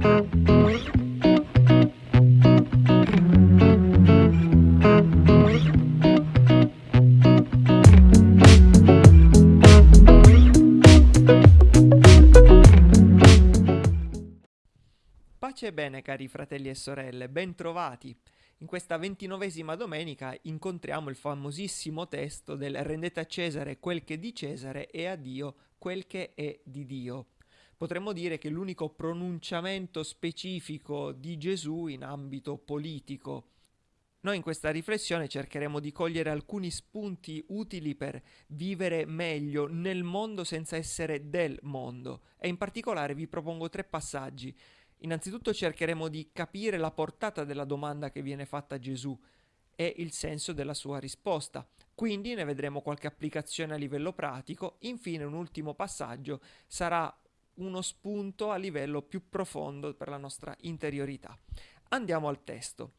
Pace bene cari fratelli e sorelle, bentrovati. In questa ventinovesima domenica incontriamo il famosissimo testo del rendete a Cesare quel che è di Cesare e a Dio quel che è di Dio. Potremmo dire che l'unico pronunciamento specifico di Gesù in ambito politico. Noi in questa riflessione cercheremo di cogliere alcuni spunti utili per vivere meglio nel mondo senza essere del mondo e in particolare vi propongo tre passaggi Innanzitutto cercheremo di capire la portata della domanda che viene fatta a Gesù e il senso della sua risposta. Quindi ne vedremo qualche applicazione a livello pratico. Infine un ultimo passaggio sarà uno spunto a livello più profondo per la nostra interiorità. Andiamo al testo.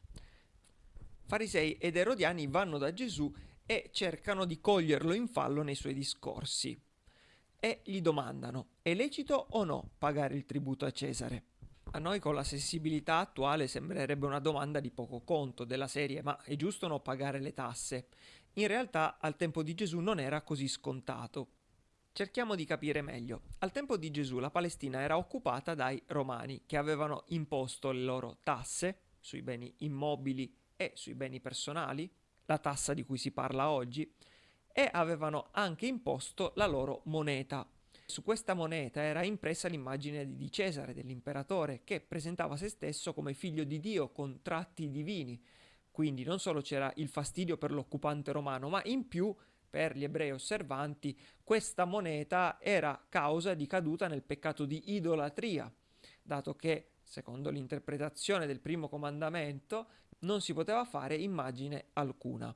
Farisei ed Erodiani vanno da Gesù e cercano di coglierlo in fallo nei suoi discorsi e gli domandano è lecito o no pagare il tributo a Cesare? A noi con la sensibilità attuale sembrerebbe una domanda di poco conto della serie ma è giusto non pagare le tasse? In realtà al tempo di Gesù non era così scontato. Cerchiamo di capire meglio. Al tempo di Gesù la Palestina era occupata dai romani che avevano imposto le loro tasse sui beni immobili e sui beni personali, la tassa di cui si parla oggi, e avevano anche imposto la loro moneta, su questa moneta era impressa l'immagine di Cesare, dell'imperatore, che presentava se stesso come figlio di Dio con tratti divini. Quindi non solo c'era il fastidio per l'occupante romano, ma in più per gli ebrei osservanti questa moneta era causa di caduta nel peccato di idolatria, dato che, secondo l'interpretazione del primo comandamento, non si poteva fare immagine alcuna.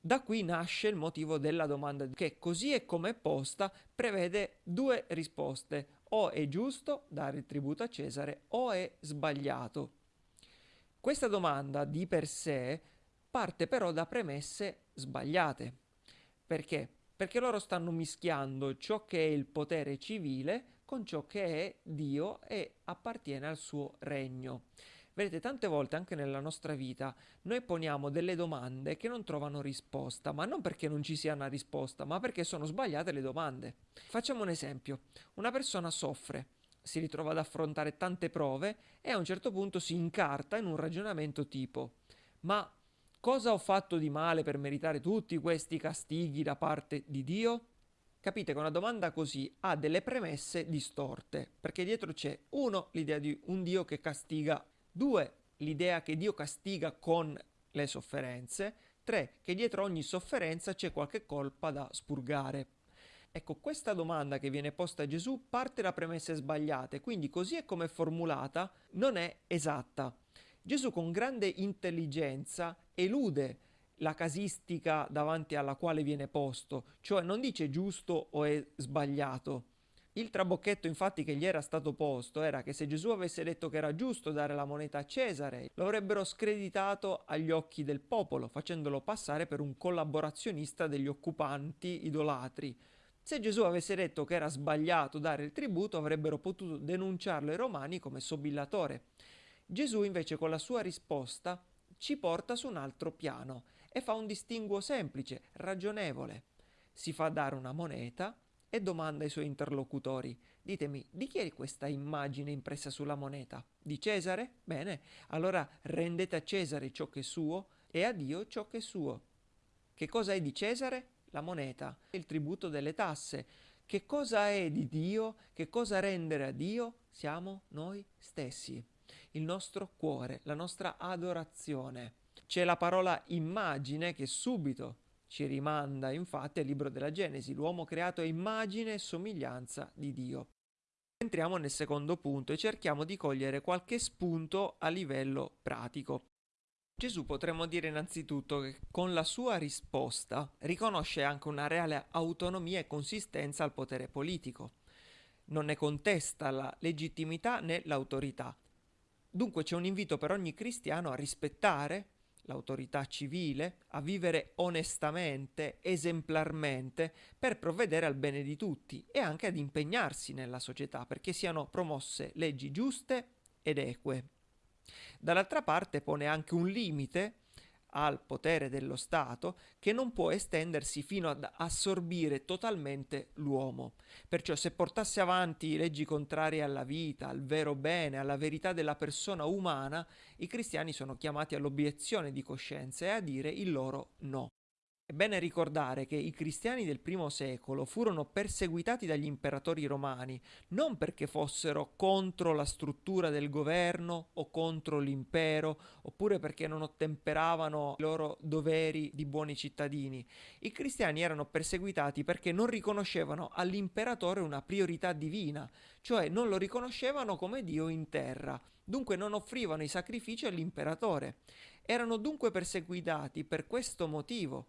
Da qui nasce il motivo della domanda che così è come è posta prevede due risposte, o è giusto dare il tributo a Cesare o è sbagliato. Questa domanda di per sé parte però da premesse sbagliate. Perché? Perché loro stanno mischiando ciò che è il potere civile con ciò che è Dio e appartiene al suo regno. Vedete, tante volte anche nella nostra vita noi poniamo delle domande che non trovano risposta, ma non perché non ci sia una risposta, ma perché sono sbagliate le domande. Facciamo un esempio. Una persona soffre, si ritrova ad affrontare tante prove e a un certo punto si incarta in un ragionamento tipo ma cosa ho fatto di male per meritare tutti questi castighi da parte di Dio? Capite che una domanda così ha delle premesse distorte, perché dietro c'è uno l'idea di un Dio che castiga Due, l'idea che Dio castiga con le sofferenze. Tre, che dietro ogni sofferenza c'è qualche colpa da spurgare. Ecco, questa domanda che viene posta a Gesù parte da premesse sbagliate, quindi così è come è formulata non è esatta. Gesù con grande intelligenza elude la casistica davanti alla quale viene posto, cioè non dice giusto o è sbagliato, il trabocchetto infatti che gli era stato posto era che se Gesù avesse detto che era giusto dare la moneta a Cesare, lo avrebbero screditato agli occhi del popolo, facendolo passare per un collaborazionista degli occupanti idolatri. Se Gesù avesse detto che era sbagliato dare il tributo, avrebbero potuto denunciarlo ai romani come sobillatore. Gesù invece con la sua risposta ci porta su un altro piano e fa un distinguo semplice, ragionevole. Si fa dare una moneta e domanda ai suoi interlocutori. Ditemi, di chi è questa immagine impressa sulla moneta? Di Cesare? Bene, allora rendete a Cesare ciò che è suo e a Dio ciò che è suo. Che cosa è di Cesare? La moneta, il tributo delle tasse. Che cosa è di Dio? Che cosa rendere a Dio? Siamo noi stessi, il nostro cuore, la nostra adorazione. C'è la parola immagine che subito ci rimanda infatti al libro della Genesi, l'uomo creato a immagine e somiglianza di Dio. Entriamo nel secondo punto e cerchiamo di cogliere qualche spunto a livello pratico. Gesù potremmo dire innanzitutto che con la sua risposta riconosce anche una reale autonomia e consistenza al potere politico. Non ne contesta la legittimità né l'autorità. Dunque c'è un invito per ogni cristiano a rispettare l'autorità civile, a vivere onestamente, esemplarmente, per provvedere al bene di tutti e anche ad impegnarsi nella società perché siano promosse leggi giuste ed eque. Dall'altra parte pone anche un limite al potere dello Stato che non può estendersi fino ad assorbire totalmente l'uomo. Perciò se portasse avanti leggi contrarie alla vita, al vero bene, alla verità della persona umana, i cristiani sono chiamati all'obiezione di coscienza e a dire il loro no. È bene ricordare che i cristiani del primo secolo furono perseguitati dagli imperatori romani non perché fossero contro la struttura del governo o contro l'impero oppure perché non ottemperavano i loro doveri di buoni cittadini. I cristiani erano perseguitati perché non riconoscevano all'imperatore una priorità divina, cioè non lo riconoscevano come Dio in terra, dunque non offrivano i sacrifici all'imperatore. Erano dunque perseguitati per questo motivo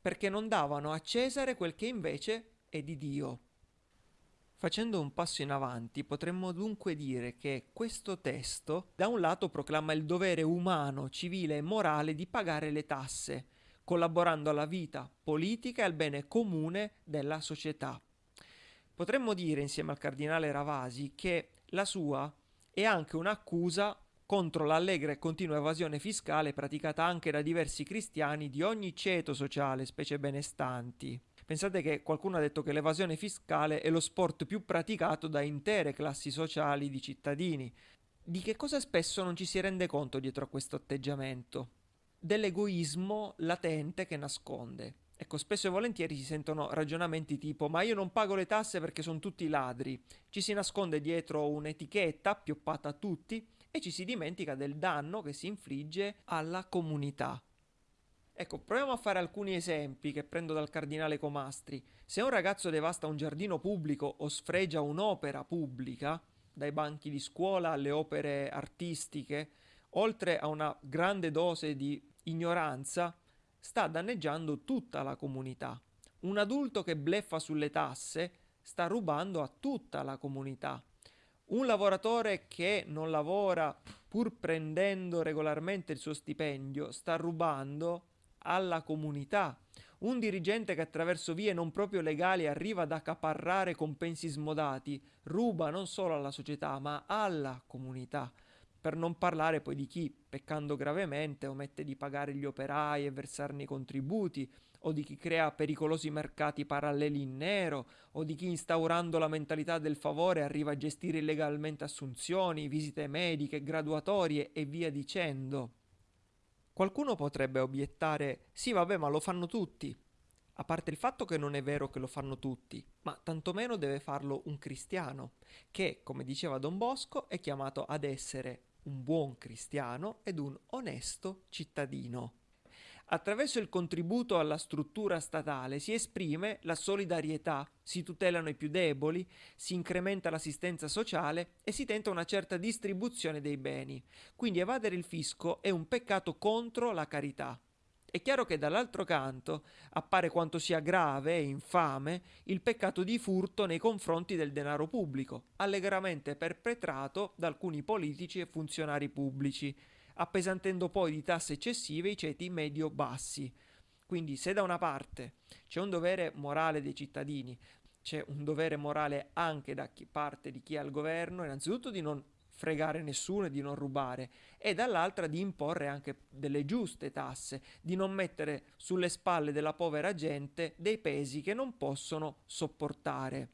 perché non davano a Cesare quel che invece è di Dio. Facendo un passo in avanti, potremmo dunque dire che questo testo da un lato proclama il dovere umano, civile e morale di pagare le tasse, collaborando alla vita politica e al bene comune della società. Potremmo dire, insieme al cardinale Ravasi, che la sua è anche un'accusa contro l'allegra e continua evasione fiscale praticata anche da diversi cristiani di ogni ceto sociale, specie benestanti. Pensate che qualcuno ha detto che l'evasione fiscale è lo sport più praticato da intere classi sociali di cittadini. Di che cosa spesso non ci si rende conto dietro a questo atteggiamento? Dell'egoismo latente che nasconde. Ecco, spesso e volentieri si sentono ragionamenti tipo ma io non pago le tasse perché sono tutti ladri. Ci si nasconde dietro un'etichetta pioppata a tutti e ci si dimentica del danno che si infligge alla comunità. Ecco, proviamo a fare alcuni esempi che prendo dal cardinale Comastri. Se un ragazzo devasta un giardino pubblico o sfregia un'opera pubblica, dai banchi di scuola alle opere artistiche, oltre a una grande dose di ignoranza, sta danneggiando tutta la comunità. Un adulto che bleffa sulle tasse sta rubando a tutta la comunità. Un lavoratore che non lavora pur prendendo regolarmente il suo stipendio sta rubando alla comunità. Un dirigente che attraverso vie non proprio legali arriva ad accaparrare compensi smodati ruba non solo alla società ma alla comunità. Per non parlare poi di chi, peccando gravemente, omette di pagare gli operai e versarne i contributi, o di chi crea pericolosi mercati paralleli in nero, o di chi instaurando la mentalità del favore arriva a gestire illegalmente assunzioni, visite mediche, graduatorie e via dicendo. Qualcuno potrebbe obiettare, sì vabbè ma lo fanno tutti, a parte il fatto che non è vero che lo fanno tutti, ma tantomeno deve farlo un cristiano, che, come diceva Don Bosco, è chiamato ad essere un buon cristiano ed un onesto cittadino. Attraverso il contributo alla struttura statale si esprime la solidarietà, si tutelano i più deboli, si incrementa l'assistenza sociale e si tenta una certa distribuzione dei beni. Quindi evadere il fisco è un peccato contro la carità. È chiaro che dall'altro canto appare quanto sia grave e infame il peccato di furto nei confronti del denaro pubblico, allegramente perpetrato da alcuni politici e funzionari pubblici, appesantendo poi di tasse eccessive i ceti medio-bassi. Quindi se da una parte c'è un dovere morale dei cittadini, c'è un dovere morale anche da parte di chi ha il governo, innanzitutto di non fregare nessuno e di non rubare, e dall'altra di imporre anche delle giuste tasse, di non mettere sulle spalle della povera gente dei pesi che non possono sopportare.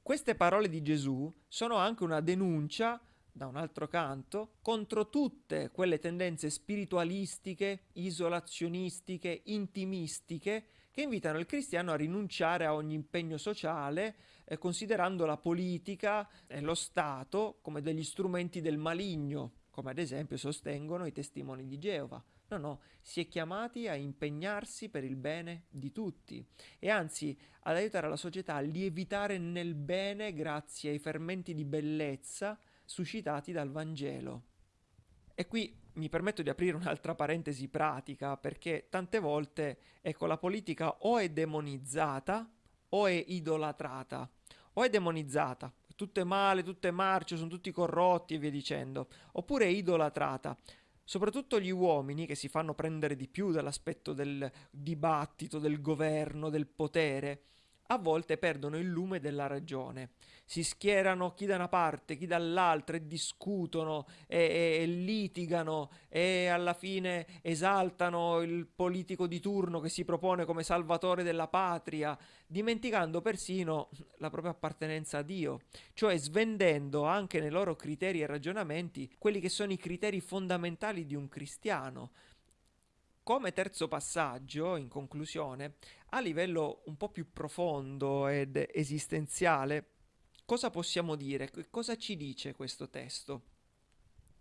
Queste parole di Gesù sono anche una denuncia da un altro canto, contro tutte quelle tendenze spiritualistiche, isolazionistiche, intimistiche che invitano il cristiano a rinunciare a ogni impegno sociale, eh, considerando la politica e lo Stato come degli strumenti del maligno, come ad esempio sostengono i testimoni di Geova. No, no, si è chiamati a impegnarsi per il bene di tutti e anzi ad aiutare la società a lievitare nel bene grazie ai fermenti di bellezza suscitati dal Vangelo. E qui mi permetto di aprire un'altra parentesi pratica perché tante volte ecco la politica o è demonizzata o è idolatrata. O è demonizzata tutto è male, tutto è marcio, sono tutti corrotti e via dicendo. Oppure è idolatrata. Soprattutto gli uomini che si fanno prendere di più dall'aspetto del dibattito, del governo, del potere a volte perdono il lume della ragione. Si schierano chi da una parte, chi dall'altra e discutono e, e, e, litigano e alla fine esaltano il politico di turno che si propone come salvatore della patria, dimenticando persino la propria appartenenza a Dio, cioè svendendo anche nei loro criteri e ragionamenti quelli che sono i criteri fondamentali di un cristiano. Come terzo passaggio, in conclusione, a livello un po' più profondo ed esistenziale, cosa possiamo dire? Cosa ci dice questo testo?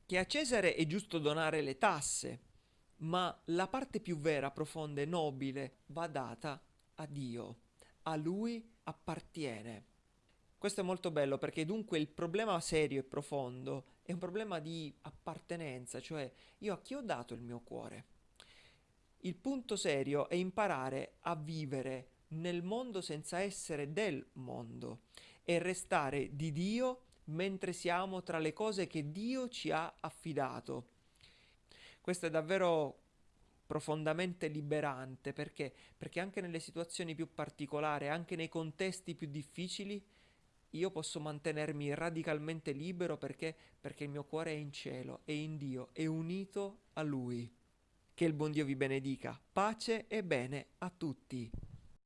Che a Cesare è giusto donare le tasse, ma la parte più vera, profonda e nobile va data a Dio, a Lui appartiene. Questo è molto bello perché dunque il problema serio e profondo è un problema di appartenenza, cioè io a chi ho dato il mio cuore? Il punto serio è imparare a vivere nel mondo senza essere del mondo e restare di Dio mentre siamo tra le cose che Dio ci ha affidato. Questo è davvero profondamente liberante perché? Perché anche nelle situazioni più particolari, anche nei contesti più difficili, io posso mantenermi radicalmente libero perché? Perché il mio cuore è in cielo, è in Dio, è unito a Lui. Che il buon Dio vi benedica. Pace e bene a tutti.